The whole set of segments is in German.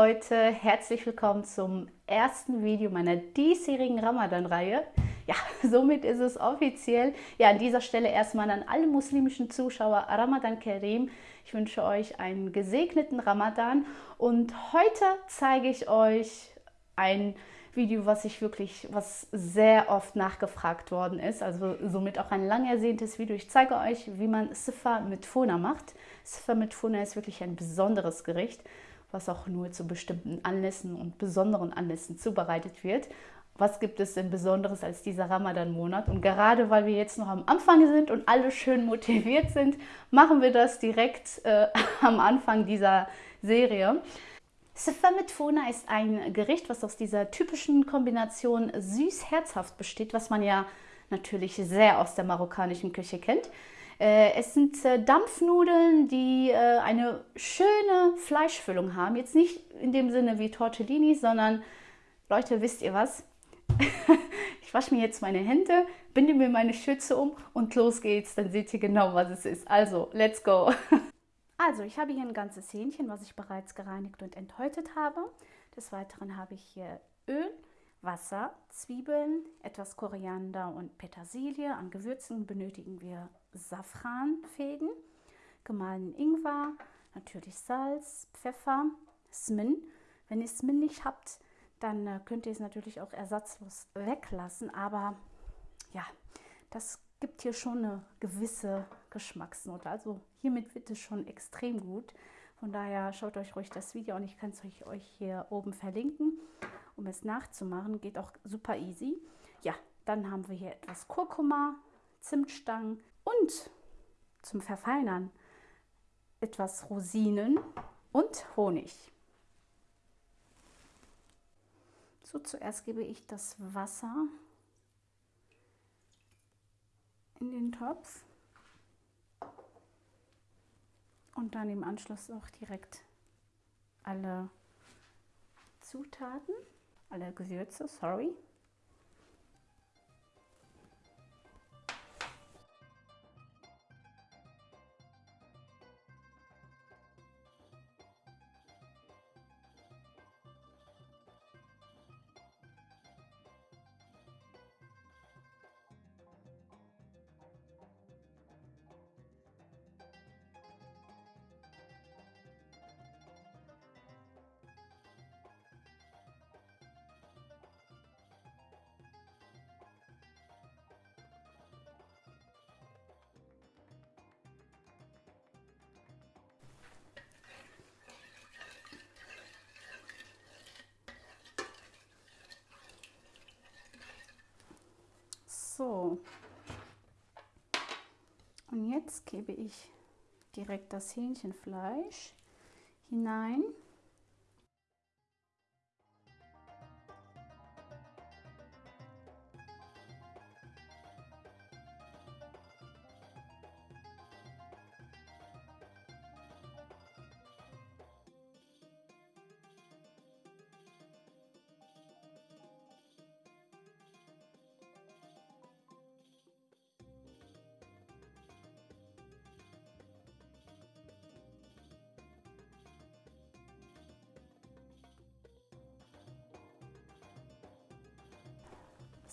Leute, herzlich willkommen zum ersten Video meiner diesjährigen Ramadan-Reihe. Ja, somit ist es offiziell. Ja, an dieser Stelle erstmal an alle muslimischen Zuschauer Ramadan Karim. Ich wünsche euch einen gesegneten Ramadan und heute zeige ich euch ein Video, was ich wirklich, was sehr oft nachgefragt worden ist, also somit auch ein lang ersehntes Video. Ich zeige euch, wie man Sifa mit Funa macht. Sifa mit Funa ist wirklich ein besonderes Gericht was auch nur zu bestimmten Anlässen und besonderen Anlässen zubereitet wird. Was gibt es denn Besonderes als dieser Ramadan-Monat? Und gerade weil wir jetzt noch am Anfang sind und alle schön motiviert sind, machen wir das direkt äh, am Anfang dieser Serie. Sefer mit Fona ist ein Gericht, was aus dieser typischen Kombination süß-herzhaft besteht, was man ja natürlich sehr aus der marokkanischen Küche kennt. Äh, es sind äh, Dampfnudeln, die äh, eine schöne Fleischfüllung haben. Jetzt nicht in dem Sinne wie Tortellini, sondern Leute, wisst ihr was? ich wasche mir jetzt meine Hände, binde mir meine Schürze um und los geht's. Dann seht ihr genau, was es ist. Also, let's go! Also, ich habe hier ein ganzes Hähnchen, was ich bereits gereinigt und enthäutet habe. Des Weiteren habe ich hier Öl, Wasser, Zwiebeln, etwas Koriander und Petersilie. An Gewürzen benötigen wir Safranfäden, gemahlenen Ingwer, natürlich Salz, Pfeffer, Smin. Wenn ihr Smin nicht habt, dann äh, könnt ihr es natürlich auch ersatzlos weglassen. Aber ja, das gibt hier schon eine gewisse Geschmacksnote. Also hiermit wird es schon extrem gut. Von daher schaut euch ruhig das Video an. Ich kann es euch hier oben verlinken um es nachzumachen. Geht auch super easy. Ja, dann haben wir hier etwas Kurkuma, Zimtstangen und zum Verfeinern etwas Rosinen und Honig. So, zuerst gebe ich das Wasser in den Topf und dann im Anschluss auch direkt alle Zutaten alle Gewürze, sorry. So. Und jetzt gebe ich direkt das Hähnchenfleisch hinein.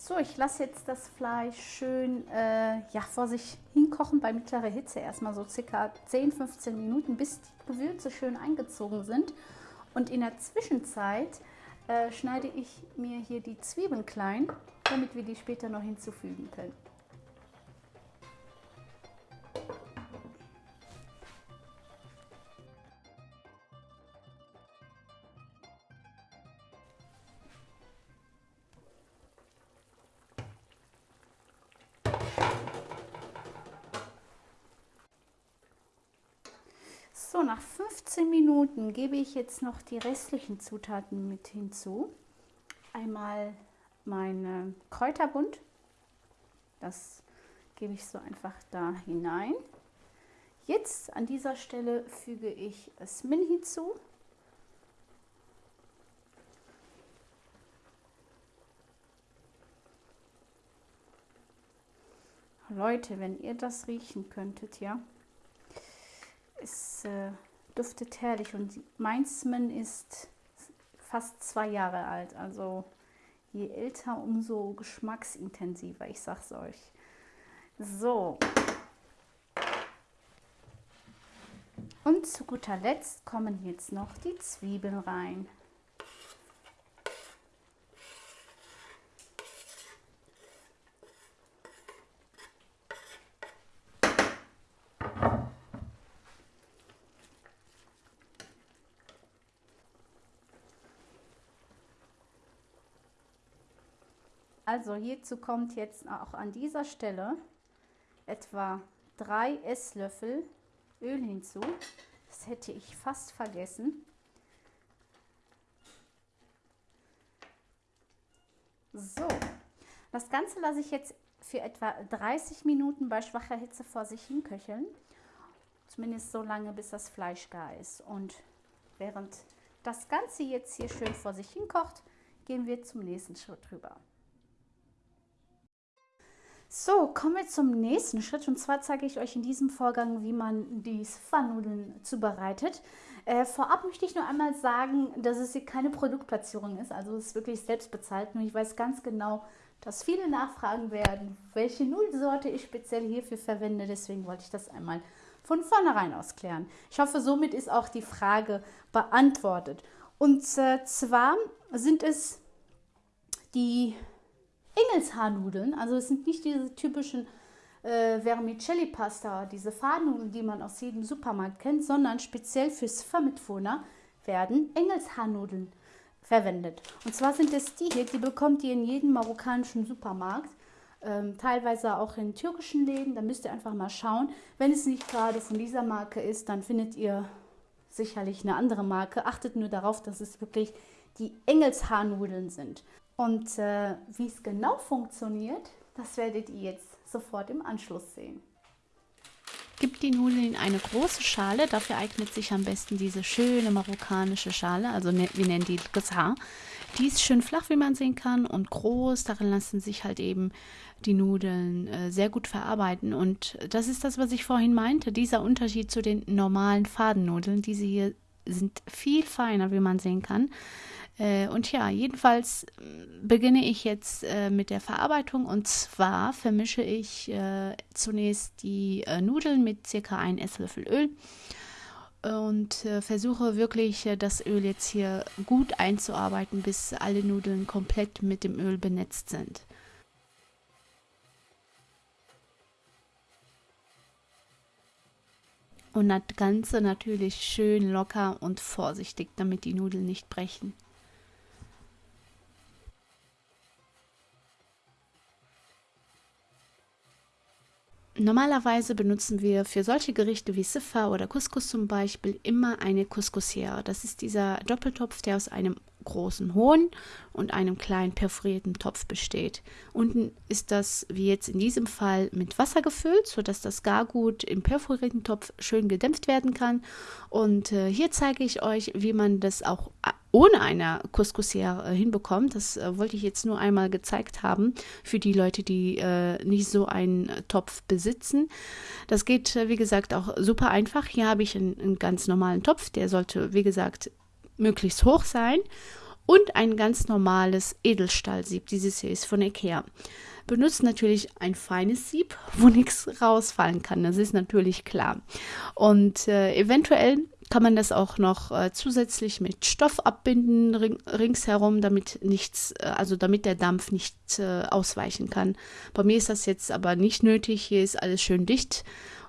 So, ich lasse jetzt das Fleisch schön äh, ja, vor sich hinkochen bei mittlerer Hitze. Erstmal so circa 10-15 Minuten, bis die Gewürze schön eingezogen sind. Und in der Zwischenzeit äh, schneide ich mir hier die Zwiebeln klein, damit wir die später noch hinzufügen können. So, nach 15 Minuten gebe ich jetzt noch die restlichen Zutaten mit hinzu. Einmal mein Kräuterbund, das gebe ich so einfach da hinein. Jetzt an dieser Stelle füge ich Smin hinzu. Leute, wenn ihr das riechen könntet, ja, äh, duftet herrlich und Mainzmann ist fast zwei Jahre alt. Also je älter, umso geschmacksintensiver, ich sag's euch. So. Und zu guter Letzt kommen jetzt noch die Zwiebeln rein. Also hierzu kommt jetzt auch an dieser Stelle etwa drei Esslöffel Öl hinzu. Das hätte ich fast vergessen. So, das Ganze lasse ich jetzt für etwa 30 Minuten bei schwacher Hitze vor sich hin köcheln. Zumindest so lange, bis das Fleisch gar ist. Und während das Ganze jetzt hier schön vor sich hin kocht, gehen wir zum nächsten Schritt rüber. So, kommen wir zum nächsten Schritt und zwar zeige ich euch in diesem Vorgang, wie man die Pfannnudeln zubereitet. Äh, vorab möchte ich nur einmal sagen, dass es hier keine Produktplatzierung ist, also es ist wirklich selbst bezahlt. Nur ich weiß ganz genau, dass viele nachfragen werden, welche Nudelsorte ich speziell hierfür verwende. Deswegen wollte ich das einmal von vornherein ausklären. Ich hoffe, somit ist auch die Frage beantwortet. Und äh, zwar sind es die Engelshaarnudeln. Also es sind nicht diese typischen äh, Vermicelli-Pasta, diese Fahrnudeln, die man aus jedem Supermarkt kennt, sondern speziell fürs Vermitwohner werden Engelshaarnudeln verwendet. Und zwar sind es die hier, die bekommt ihr in jedem marokkanischen Supermarkt. Ähm, teilweise auch in türkischen Läden, da müsst ihr einfach mal schauen. Wenn es nicht gerade von dieser Marke ist, dann findet ihr sicherlich eine andere Marke. Achtet nur darauf, dass es wirklich die Engelshaarnudeln sind. Und äh, wie es genau funktioniert, das werdet ihr jetzt sofort im Anschluss sehen. Gibt die Nudeln in eine große Schale. Dafür eignet sich am besten diese schöne marokkanische Schale, also ne, wir nennen die Gazar. Die ist schön flach, wie man sehen kann, und groß. Darin lassen sich halt eben die Nudeln äh, sehr gut verarbeiten. Und das ist das, was ich vorhin meinte. Dieser Unterschied zu den normalen Fadennudeln. Diese hier sind viel feiner, wie man sehen kann. Äh, und ja, jedenfalls äh, beginne ich jetzt äh, mit der Verarbeitung und zwar vermische ich zunächst die Nudeln mit circa 1 Esslöffel Öl und versuche wirklich das Öl jetzt hier gut einzuarbeiten, bis alle Nudeln komplett mit dem Öl benetzt sind. Und das Ganze natürlich schön locker und vorsichtig, damit die Nudeln nicht brechen. Normalerweise benutzen wir für solche Gerichte wie Siffa oder Couscous zum Beispiel immer eine Couscousiere. Das ist dieser Doppeltopf, der aus einem großen hohen und einem kleinen perforierten Topf besteht. Unten ist das, wie jetzt in diesem Fall, mit Wasser gefüllt, sodass das Gargut im perforierten Topf schön gedämpft werden kann. Und äh, hier zeige ich euch, wie man das auch ohne eine Couscousiere äh, hinbekommt. Das äh, wollte ich jetzt nur einmal gezeigt haben für die Leute, die äh, nicht so einen Topf besitzen. Das geht, äh, wie gesagt, auch super einfach. Hier habe ich einen, einen ganz normalen Topf, der sollte, wie gesagt, möglichst hoch sein und ein ganz normales Edelstahlsieb. Dieses hier ist von Ikea. Benutzt natürlich ein feines Sieb, wo nichts rausfallen kann. Das ist natürlich klar. Und äh, eventuell kann man das auch noch äh, zusätzlich mit Stoff abbinden ring, ringsherum, damit nichts, äh, also damit der Dampf nicht äh, ausweichen kann. Bei mir ist das jetzt aber nicht nötig. Hier ist alles schön dicht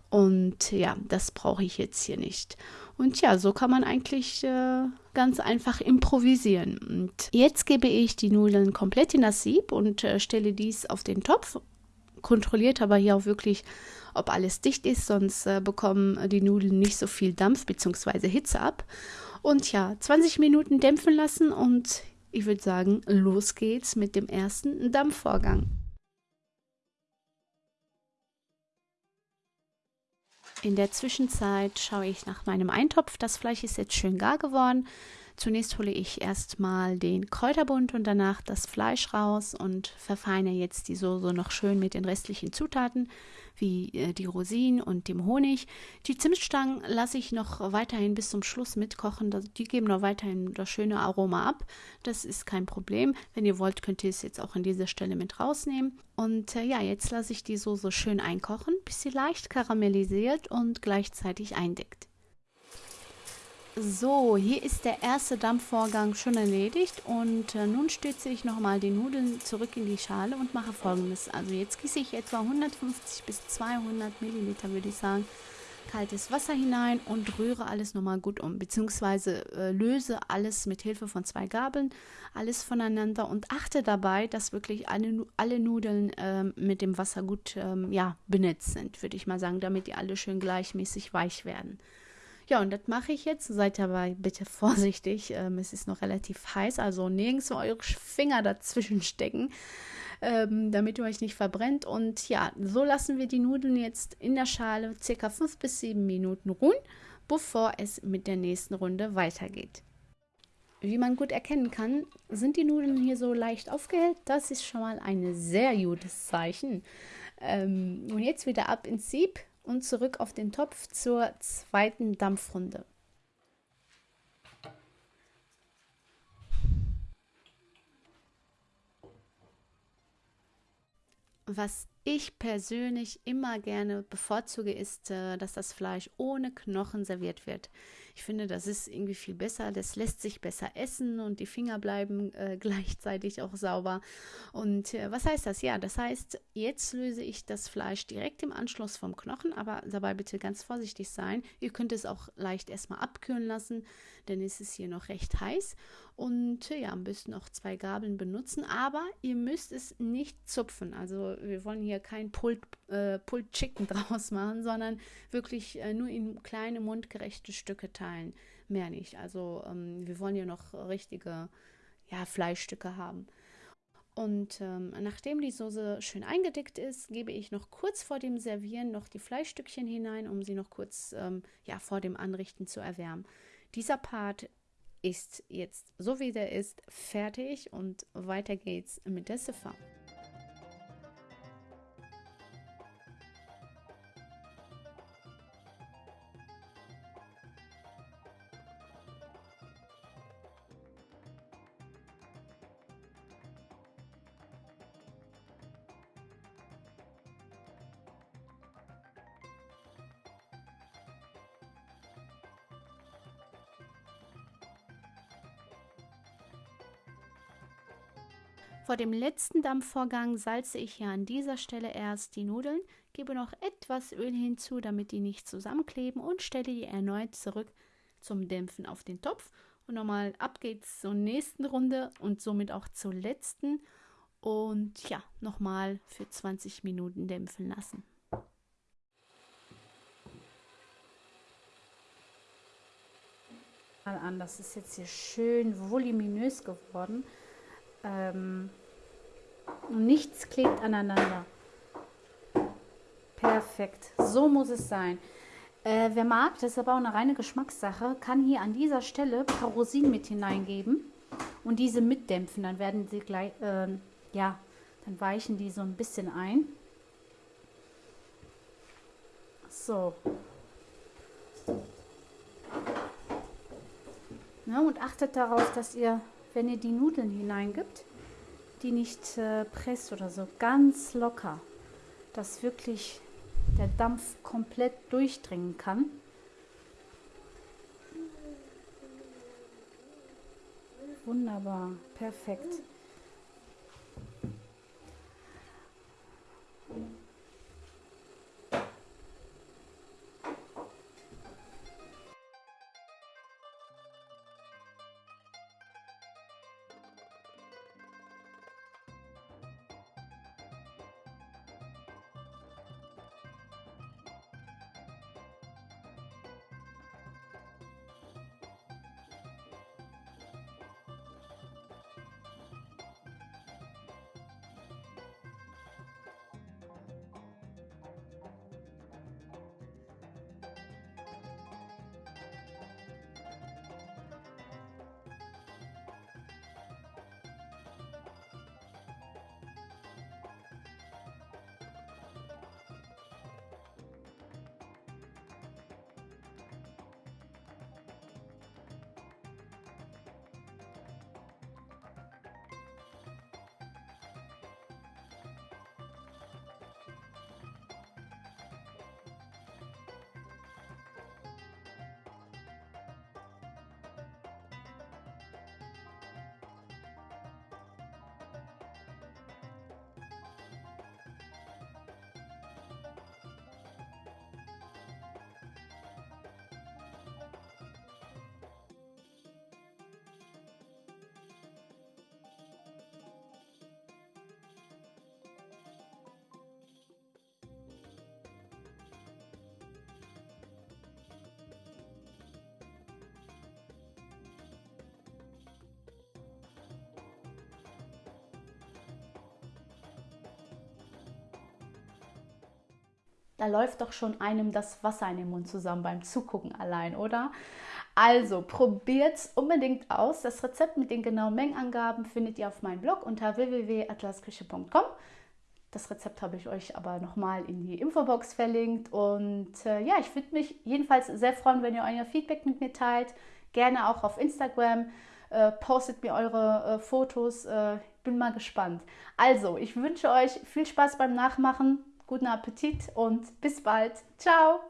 und ja, das brauche ich jetzt hier nicht. Und ja, so kann man eigentlich äh, ganz einfach improvisieren. Und jetzt gebe ich die Nudeln komplett in das Sieb und äh, stelle dies auf den Topf. Kontrolliert aber hier auch wirklich, ob alles dicht ist, sonst äh, bekommen die Nudeln nicht so viel Dampf bzw. Hitze ab. Und ja, 20 Minuten dämpfen lassen und ich würde sagen, los geht's mit dem ersten Dampfvorgang. In der Zwischenzeit schaue ich nach meinem Eintopf. Das Fleisch ist jetzt schön gar geworden. Zunächst hole ich erstmal den Kräuterbund und danach das Fleisch raus und verfeine jetzt die Soße noch schön mit den restlichen Zutaten. wie äh, die Rosinen und dem Honig. Die Zimtstangen lasse ich noch weiterhin bis zum Schluss mitkochen. Die geben noch weiterhin das schöne Aroma ab. Das ist kein Problem. Wenn ihr wollt, könnt ihr es jetzt auch an dieser Stelle mit rausnehmen. Und äh, ja, jetzt lasse ich die Soße schön einkochen, bis sie leicht karamellisiert und gleichzeitig eindeckt. So, hier ist der erste Dampfvorgang schon erledigt und äh, nun stütze ich nochmal die Nudeln zurück in die Schale und mache folgendes. Also jetzt gieße ich etwa 150 bis 200 Milliliter, würde ich sagen, kaltes Wasser hinein und rühre alles nochmal gut um, beziehungsweise äh, löse alles mit Hilfe von zwei Gabeln, alles voneinander und achte dabei, dass wirklich alle, alle Nudeln äh, mit dem Wasser gut ähm, ja, benetzt sind, würde ich mal sagen, damit die alle schön gleichmäßig weich werden. Ja, und das mache ich jetzt. Seid aber bitte vorsichtig. Ähm, es ist noch relativ heiß, also nirgends eure Finger dazwischen stecken, ähm, damit ihr euch nicht verbrennt. Und ja, so lassen wir die Nudeln jetzt in der Schale circa fünf bis sieben Minuten ruhen, bevor es mit der nächsten Runde weitergeht. Wie man gut erkennen kann, sind die Nudeln hier so leicht aufgehellt. Das ist schon mal ein sehr gutes Zeichen. Ähm, und jetzt wieder ab ins Sieb und zurück auf den Topf zur zweiten Dampfrunde. Was ich persönlich immer gerne bevorzuge, ist, äh, dass das Fleisch ohne Knochen serviert wird. Ich finde, das ist irgendwie viel besser. Das lässt sich besser essen und die Finger bleiben äh, gleichzeitig auch sauber. Und äh, was heißt das? Ja, das heißt, jetzt löse ich das Fleisch direkt im Anschluss vom Knochen, aber dabei bitte ganz vorsichtig sein. Ihr könnt es auch leicht erstmal abkühlen lassen, denn es ist hier noch recht heiß. Und ja, am besten auch zwei Gabeln benutzen, aber ihr müsst es nicht zupfen. Also wir wollen hier kein Pulled, äh, Pulled Chicken draus machen, sondern wirklich äh, nur in kleine mundgerechte Stücke teilen. Mehr nicht. Also ähm, wir wollen ja noch richtige ja, Fleischstücke haben. Und ähm, nachdem die Soße schön eingedickt ist, gebe ich noch kurz vor dem Servieren noch die Fleischstückchen hinein, um sie noch kurz ähm, ja, vor dem Anrichten zu erwärmen. Dieser Part ist jetzt so wie der ist fertig und weiter geht's mit der Ziffer. Vor dem letzten Dampfvorgang salze ich hier an dieser Stelle erst die Nudeln, gebe noch etwas Öl hinzu, damit die nicht zusammenkleben und stelle die erneut zurück zum Dämpfen auf den Topf. Und nochmal ab geht's zur nächsten Runde und somit auch zur letzten. Und ja, nochmal für 20 Minuten dämpfen lassen. An, das ist jetzt hier schön voluminös geworden. Ähm, nichts klebt aneinander. Perfekt. So muss es sein. Äh, wer mag, das ist aber auch eine reine Geschmackssache, kann hier an dieser Stelle Rosinen mit hineingeben und diese mitdämpfen. Dann werden sie gleich, äh, ja, dann weichen die so ein bisschen ein. So. Ja, und achtet darauf, dass ihr wenn ihr die Nudeln hineingibt, die nicht äh, presst oder so, ganz locker, dass wirklich der Dampf komplett durchdringen kann. Wunderbar, perfekt. Da läuft doch schon einem das Wasser in den Mund zusammen beim Zugucken allein, oder? Also probiert es unbedingt aus. Das Rezept mit den genauen Mengenangaben findet ihr auf meinem Blog unter www.atlasküche.com. Das Rezept habe ich euch aber nochmal in die Infobox verlinkt. Und äh, ja, ich würde mich jedenfalls sehr freuen, wenn ihr euer Feedback mit mir teilt. Gerne auch auf Instagram. Äh, postet mir eure äh, Fotos. Äh, bin mal gespannt. Also, ich wünsche euch viel Spaß beim Nachmachen, guten Appetit und bis bald. Ciao!